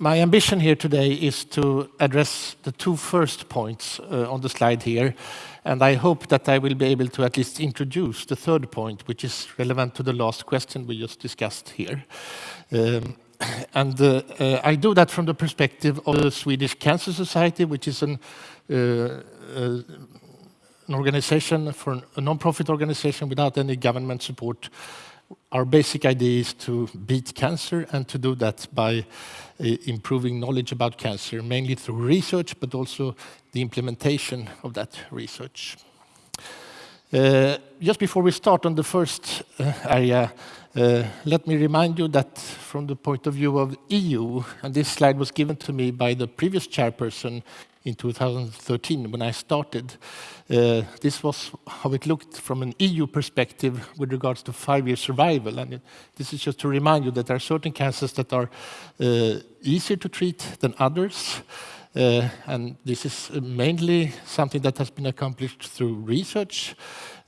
my ambition here today is to address the two first points uh, on the slide here, and I hope that I will be able to at least introduce the third point, which is relevant to the last question we just discussed here. Um, and uh, uh, I do that from the perspective of the Swedish Cancer Society, which is an, uh, uh, an organization for a non-profit organization without any government support. Our basic idea is to beat cancer and to do that by improving knowledge about cancer, mainly through research, but also the implementation of that research. Uh, just before we start on the first uh, area, uh, let me remind you that from the point of view of EU, and this slide was given to me by the previous chairperson in 2013 when I started. Uh, this was how it looked from an EU perspective with regards to five-year survival. And it, this is just to remind you that there are certain cancers that are uh, easier to treat than others. Uh, and this is mainly something that has been accomplished through research.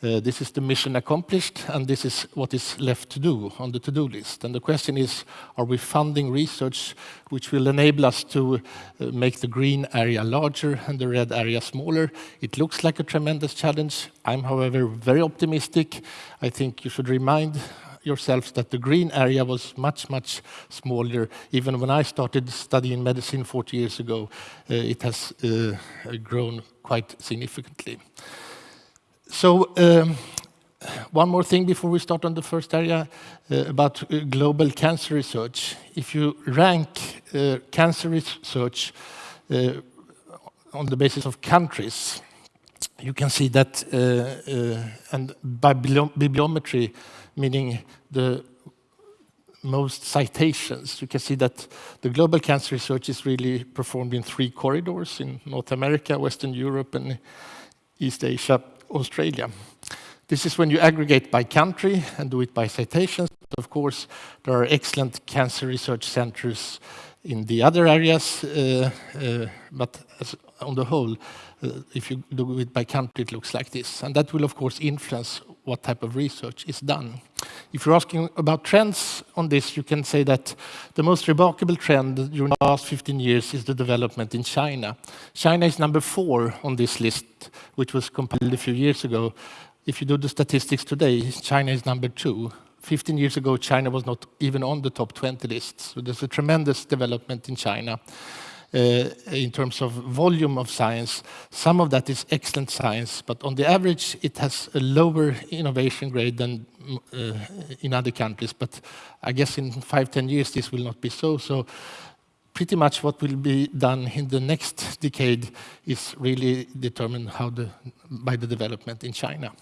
Uh, this is the mission accomplished, and this is what is left to do on the to-do list. And the question is, are we funding research which will enable us to uh, make the green area larger and the red area smaller? It looks like a tremendous challenge. I'm, however, very optimistic. I think you should remind yourselves that the green area was much, much smaller. Even when I started studying medicine 40 years ago, uh, it has uh, grown quite significantly. So um, one more thing before we start on the first area uh, about uh, global cancer research. If you rank uh, cancer research uh, on the basis of countries, you can see that, uh, uh, and by bibliometry, meaning the most citations, you can see that the global cancer research is really performed in three corridors in North America, Western Europe, and East Asia. Australia. This is when you aggregate by country and do it by citations. Of course, there are excellent cancer research centers in the other areas, uh, uh, but as, on the whole, uh, if you do it by country, it looks like this. And that will, of course, influence what type of research is done. If you're asking about trends on this, you can say that the most remarkable trend during the last 15 years is the development in China. China is number four on this list, which was compiled a few years ago. If you do the statistics today, China is number two. 15 years ago, China was not even on the top 20 list. So there's a tremendous development in China. Uh, in terms of volume of science. Some of that is excellent science, but on the average, it has a lower innovation grade than uh, in other countries. But I guess in five, ten years, this will not be so. So pretty much what will be done in the next decade is really determined how the, by the development in China.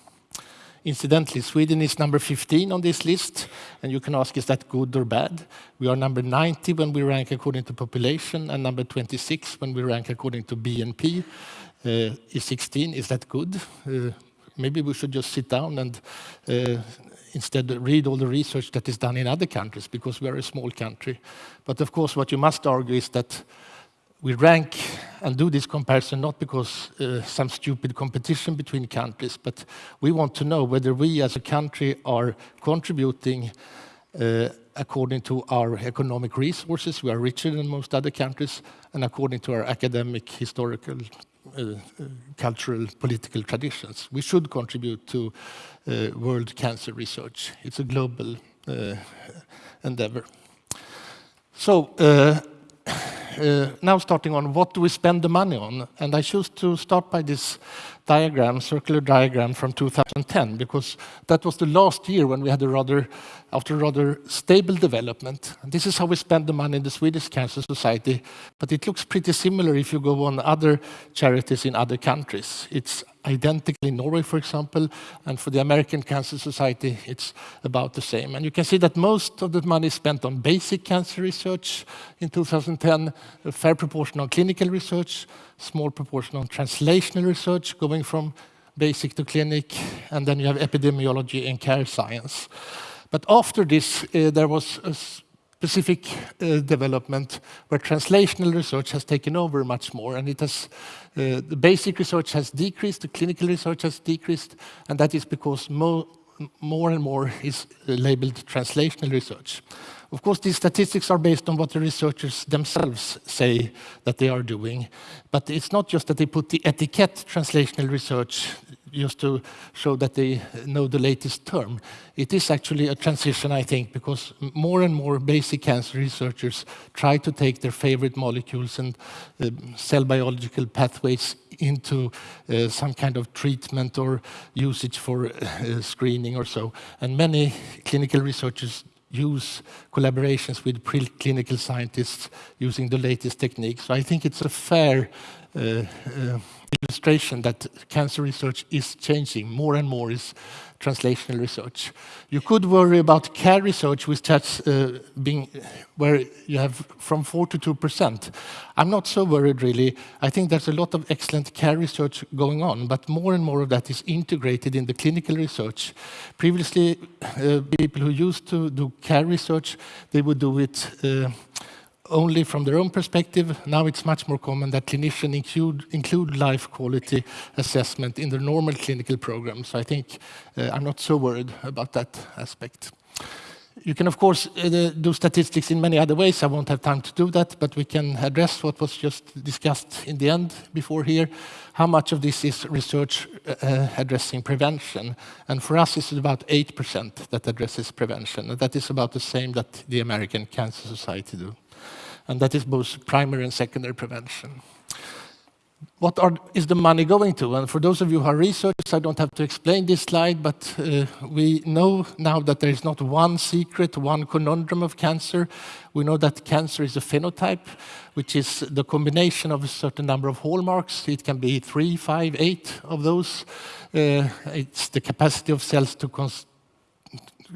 Incidentally, Sweden is number 15 on this list, and you can ask, is that good or bad? We are number 90 when we rank according to population, and number 26 when we rank according to BNP. Uh, is 16, is that good? Uh, maybe we should just sit down and uh, instead read all the research that is done in other countries, because we are a small country. But of course, what you must argue is that we rank and do this comparison not because uh, some stupid competition between countries, but we want to know whether we as a country are contributing uh, according to our economic resources, we are richer than most other countries, and according to our academic, historical, uh, uh cultural, political traditions. We should contribute to uh, world cancer research. It's a global uh, endeavor. So, Uh, now starting on what do we spend the money on? And I choose to start by this diagram, circular diagram from 2010, because that was the last year when we had a rather, after rather stable development. And this is how we spend the money in the Swedish Cancer Society, but it looks pretty similar if you go on other charities in other countries. It's identical in Norway, for example, and for the American Cancer Society, it's about the same. And you can see that most of the money is spent on basic cancer research in 2010, a fair proportion on clinical research, small proportion on translational research, going from basic to clinic, and then you have epidemiology and care science. But after this, uh, there was a specific uh, development where translational research has taken over much more, and it has uh, the basic research has decreased, the clinical research has decreased, and that is because mo more and more is labeled translational research. Of course, these statistics are based on what the researchers themselves say that they are doing. But it's not just that they put the etiquette translational research just to show that they know the latest term. It is actually a transition, I think, because more and more basic cancer researchers try to take their favorite molecules and uh, cell biological pathways into uh, some kind of treatment or usage for uh, screening or so. And many clinical researchers use collaborations with preclinical scientists using the latest techniques. So I think it's a fair uh, uh, illustration that cancer research is changing. More and more is translational research. You could worry about care research, which has uh, been where you have from 4 to 2 percent. I'm not so worried, really. I think there's a lot of excellent care research going on, but more and more of that is integrated in the clinical research. Previously, uh, people who used to do care research, they would do it uh, only from their own perspective. Now it's much more common that clinicians include, include life quality assessment in their normal clinical programs. So I think uh, I'm not so worried about that aspect. You can, of course, uh, do statistics in many other ways. I won't have time to do that, but we can address what was just discussed in the end before here. How much of this is research uh, addressing prevention? And for us, it's about 8% that addresses prevention. And that is about the same that the American Cancer Society do and that is both primary and secondary prevention. What are, is the money going to? And for those of you who are researchers, I don't have to explain this slide, but uh, we know now that there is not one secret, one conundrum of cancer. We know that cancer is a phenotype, which is the combination of a certain number of hallmarks. It can be three, five, eight of those. Uh, it's the capacity of cells to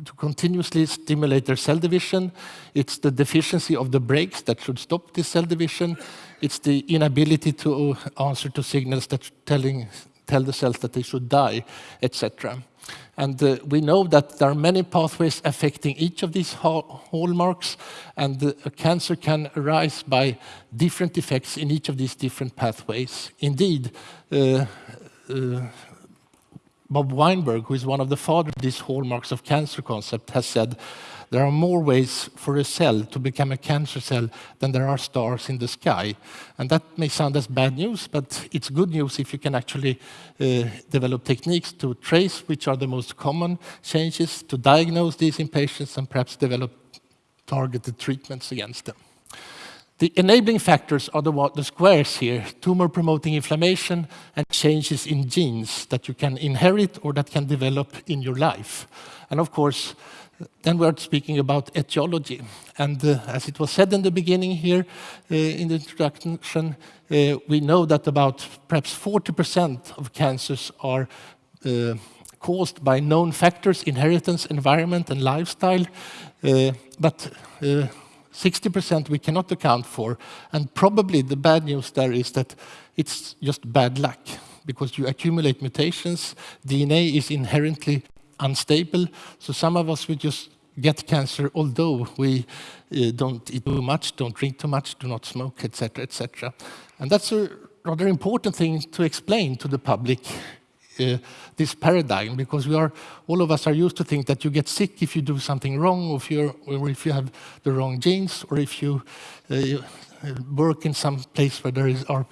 to continuously stimulate their cell division. It's the deficiency of the brakes that should stop this cell division. It's the inability to answer to signals that telling, tell the cells that they should die, etc. And uh, we know that there are many pathways affecting each of these hallmarks, and uh, cancer can arise by different effects in each of these different pathways. Indeed, uh, uh Bob Weinberg, who is one of the fathers of these hallmarks of cancer concept, has said there are more ways for a cell to become a cancer cell than there are stars in the sky. And that may sound as bad news, but it's good news if you can actually uh, develop techniques to trace which are the most common changes, to diagnose these in patients, and perhaps develop targeted treatments against them. The enabling factors are the, the squares here, tumor-promoting inflammation and changes in genes that you can inherit or that can develop in your life. And of course, then we're speaking about etiology. And uh, as it was said in the beginning here, uh, in the introduction, uh, we know that about perhaps 40% of cancers are uh, caused by known factors, inheritance, environment, and lifestyle. Uh, but uh, 60% we cannot account for. And probably the bad news there is that it's just bad luck because you accumulate mutations. DNA is inherently unstable. So some of us will just get cancer although we uh, don't eat too much, don't drink too much, do not smoke, etc., etc. And that's a rather important thing to explain to the public uh, this paradigm because we are all of us are used to think that you get sick if you do something wrong or if, you or if you have the wrong genes or if you, uh, work in some place where there is, are,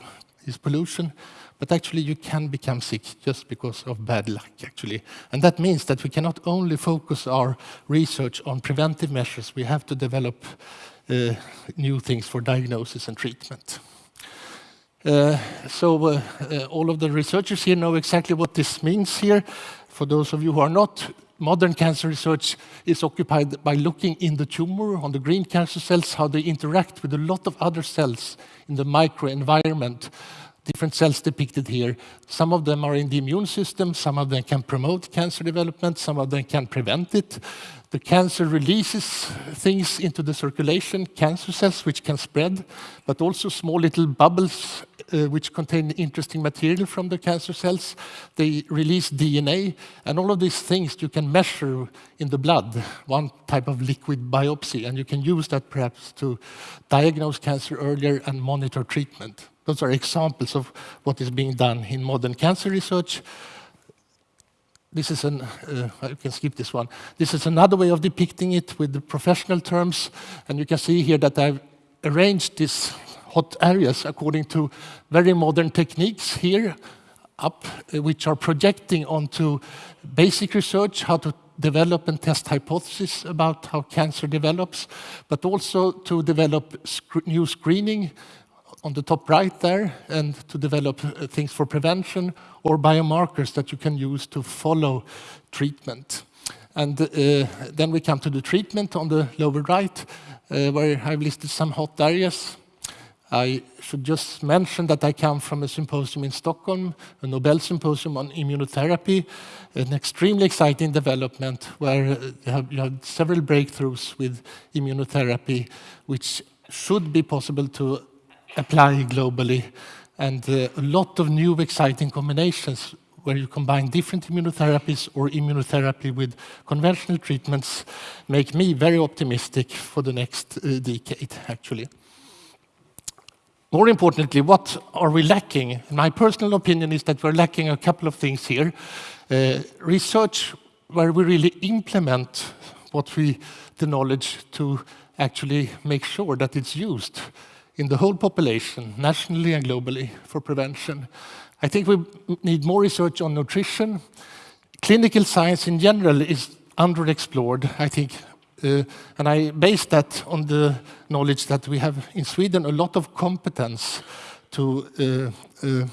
is pollution. But actually, you can become sick just because of bad luck, actually. And that means that we cannot only focus our research on preventive measures, we have to develop uh, new things for diagnosis and treatment. Uh, so uh, uh, all of the researchers here know exactly what this means here. For those of you who are not, modern cancer research is occupied by looking in the tumor, on the green cancer cells, how they interact with a lot of other cells in the microenvironment different cells depicted here. Some of them are in the immune system, some of them can promote cancer development, some of them can prevent it. The cancer releases things into the circulation, cancer cells which can spread, but also small little bubbles uh, which contain interesting material from the cancer cells. They release DNA, and all of these things you can measure in the blood, one type of liquid biopsy, and you can use that perhaps to diagnose cancer earlier and monitor treatment. Those are examples of what is being done in modern cancer research. this is an, uh, I can skip this one. This is another way of depicting it with the professional terms. And you can see here that I've arranged these hot areas according to very modern techniques here up, uh, which are projecting onto basic research, how to develop and test hypotheses about how cancer develops, but also to develop sc new screening on the top right there, and to develop uh, things for prevention or biomarkers that you can use to follow treatment. And uh, then we come to the treatment on the lower right, uh, where I've listed some hot areas. I should just mention that I come from a symposium in Stockholm, a Nobel Symposium on immunotherapy, an extremely exciting development where you have, you have several breakthroughs with immunotherapy, which should be possible to apply globally, and uh, a lot of new exciting combinations where you combine different immunotherapies or immunotherapy with conventional treatments make me very optimistic for the next uh, decade, actually. More importantly, what are we lacking? My personal opinion is that we're lacking a couple of things here. Uh, research where we really implement what we, the knowledge to actually make sure that it's used in the whole population, nationally and globally, for prevention. I think we need more research on nutrition. Clinical science in general is underexplored. I think uh, and I base that on the knowledge that we have in Sweden a lot of competence to uh, uh,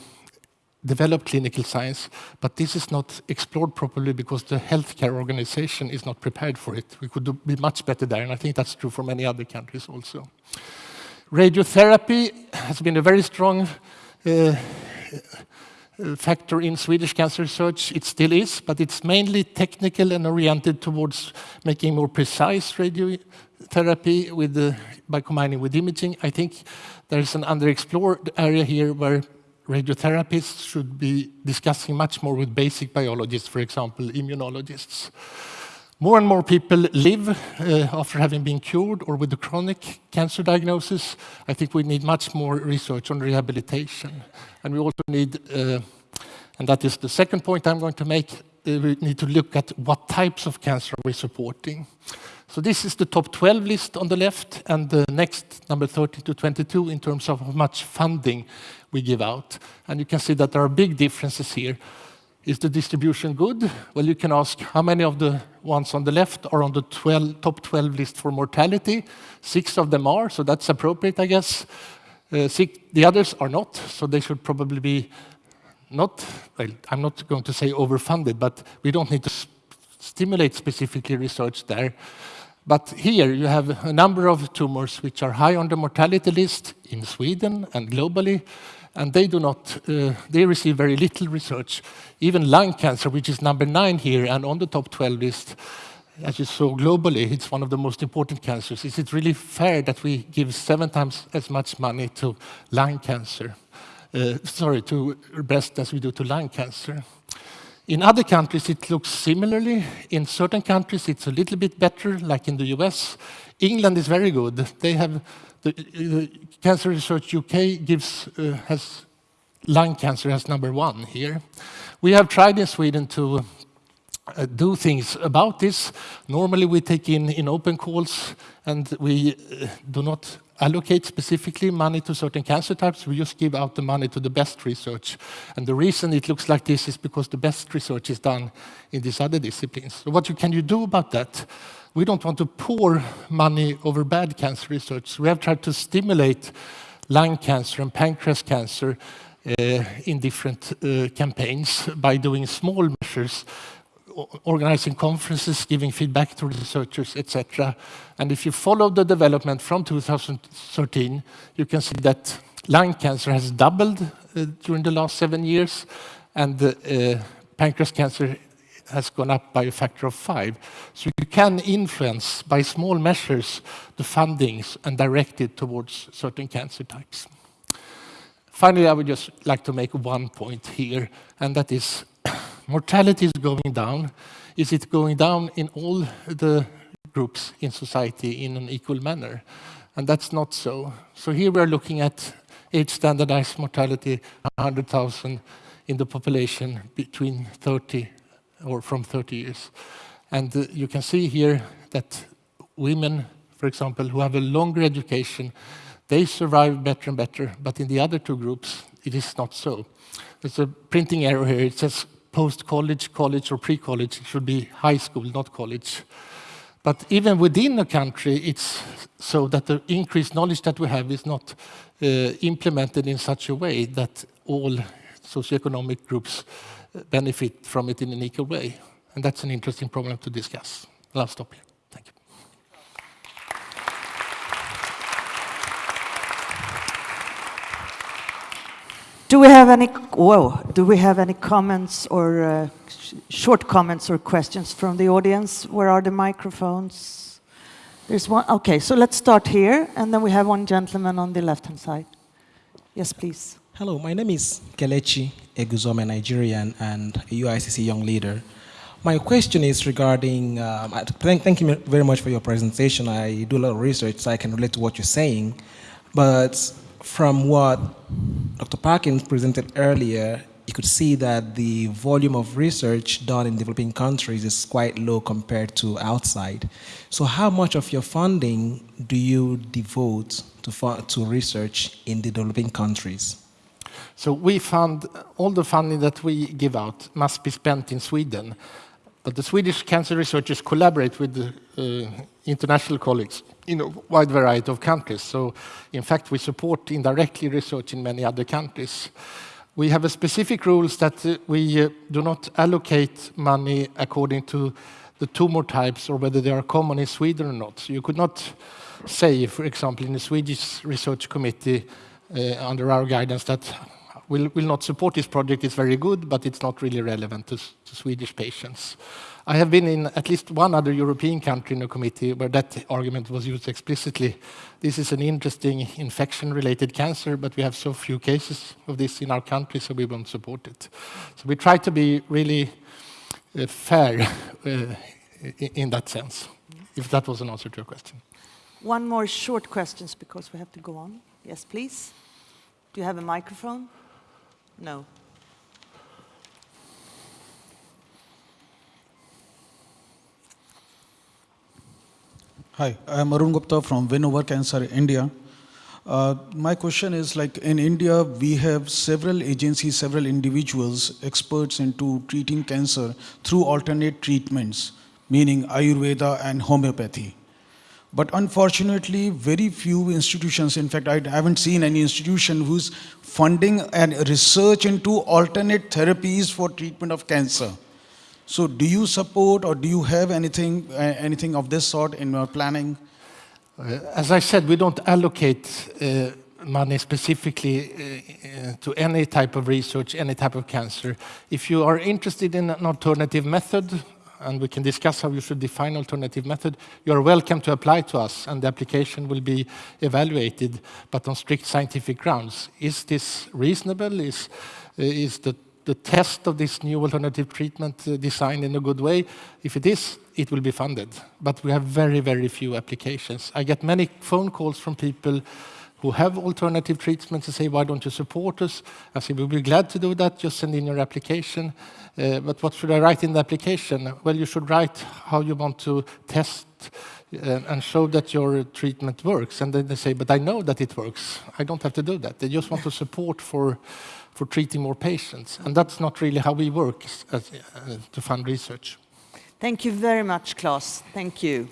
develop clinical science, but this is not explored properly because the healthcare organization is not prepared for it. We could do, be much better there, and I think that's true for many other countries also. Radiotherapy has been a very strong uh, factor in Swedish cancer research. It still is, but it's mainly technical and oriented towards making more precise radiotherapy with by combining with imaging. I think there's an underexplored area here where radiotherapists should be discussing much more with basic biologists, for example, immunologists. More and more people live uh, after having been cured or with a chronic cancer diagnosis. I think we need much more research on rehabilitation. And we also need, uh, and that is the second point I'm going to make, uh, we need to look at what types of cancer we're supporting. So this is the top 12 list on the left, and the next, number 30 to 22, in terms of how much funding we give out. And you can see that there are big differences here. Is the distribution good? Well, you can ask how many of the ones on the left are on the 12, top 12 list for mortality. Six of them are, so that's appropriate, I guess. Uh, six, the others are not, so they should probably be not, well, I'm not going to say overfunded, but we don't need to stimulate specifically research there. But here you have a number of tumors which are high on the mortality list in Sweden and globally, and they do not, uh, they receive very little research. Even lung cancer, which is number nine here and on the top 12 list, as you saw globally, it's one of the most important cancers. Is it really fair that we give seven times as much money to lung cancer? Uh, sorry, to breast as we do to lung cancer. In other countries, it looks similarly. In certain countries, it's a little bit better, like in the US. England is very good. They have the, uh, Cancer Research UK gives, uh, has lung cancer as number one here. We have tried in Sweden to uh, do things about this. Normally we take in, in open calls and we uh, do not allocate specifically money to certain cancer types. We just give out the money to the best research. And the reason it looks like this is because the best research is done in these other disciplines. So what you, can you do about that? We don't want to pour money over bad cancer research. We have tried to stimulate lung cancer and pancreas cancer uh, in different uh, campaigns by doing small measures, organizing conferences, giving feedback to researchers, etc. And if you follow the development from 2013, you can see that lung cancer has doubled uh, during the last seven years, and uh, pancreas cancer has gone up by a factor of five. So you can influence by small measures the fundings and direct it towards certain cancer types. Finally, I would just like to make one point here, and that is mortality is going down. Is it going down in all the groups in society in an equal manner? And that's not so. So here we are looking at age standardized mortality, 100,000 in the population between 30 or from 30 years. And uh, you can see here that women, for example, who have a longer education, they survive better and better, but in the other two groups, it is not so. There's a printing error here. It says post-college, college, or pre-college. It should be high school, not college. But even within a country, it's so that the increased knowledge that we have is not uh, implemented in such a way that all socioeconomic groups benefit from it in an equal way. And that's an interesting problem to discuss. I'll stop here. Thank you. Do we have any, whoa, do we have any comments or uh, sh short comments or questions from the audience? Where are the microphones? There's one, okay, so let's start here, and then we have one gentleman on the left-hand side. Yes, please. Hello, my name is Kelechi Eguzome, Nigerian and a UICC young leader. My question is regarding, um, thank, thank you very much for your presentation. I do a lot of research so I can relate to what you're saying. But from what Dr. Parkins presented earlier, you could see that the volume of research done in developing countries is quite low compared to outside. So how much of your funding do you devote to, to research in the developing countries? So we fund, all the funding that we give out must be spent in Sweden. But the Swedish cancer researchers collaborate with the uh, international colleagues in a wide variety of countries. So in fact, we support indirectly research in many other countries. We have a specific rules that uh, we uh, do not allocate money according to the tumor types or whether they are common in Sweden or not. So you could not say, for example, in the Swedish research committee under our guidance that will will not support this project is very good, but it's not really relevant to, to Swedish patients. I have been in at least one other European country in a committee where that argument was used explicitly. This is an interesting infection-related cancer, but we have so few cases of this in our country, so we won't support it. So we try to be really uh, fair uh, in that sense, if that was an answer to your question. One more short questions because we have to go on. Yes, please. Do you have a microphone? No. Hi, I'm Arun Gupta from Win Over Cancer, India. Uh, my question is like in India, we have several agencies, several individuals, experts into treating cancer through alternate treatments, meaning Ayurveda and homeopathy. But unfortunately, very few institutions, in fact, I haven't seen any institution who's funding and research into alternate therapies for treatment of cancer. So do you support or do you have anything, uh, anything of this sort in your planning? Uh, as I said, we don't allocate uh, money specifically uh, to any type of research, any type of cancer. If you are interested in an alternative method, and we can discuss how you should define alternative method, you are welcome to apply to us, and the application will be evaluated, but on strict scientific grounds. Is this reasonable? Is, is the the test of this new alternative treatment uh, designed in a good way? If it is, it will be funded. But we have very, very few applications. I get many phone calls from people who have alternative treatments and say, why don't you support us? I say, we'll be glad to do that, just send in your application. Uh, but what should I write in the application? Well, you should write how you want to test uh, and show that your treatment works. And then they say, but I know that it works. I don't have to do that. They just want to support for for treating more patients. And that's not really how we work as, uh, to fund research. Thank you very much, Klaus. Thank you.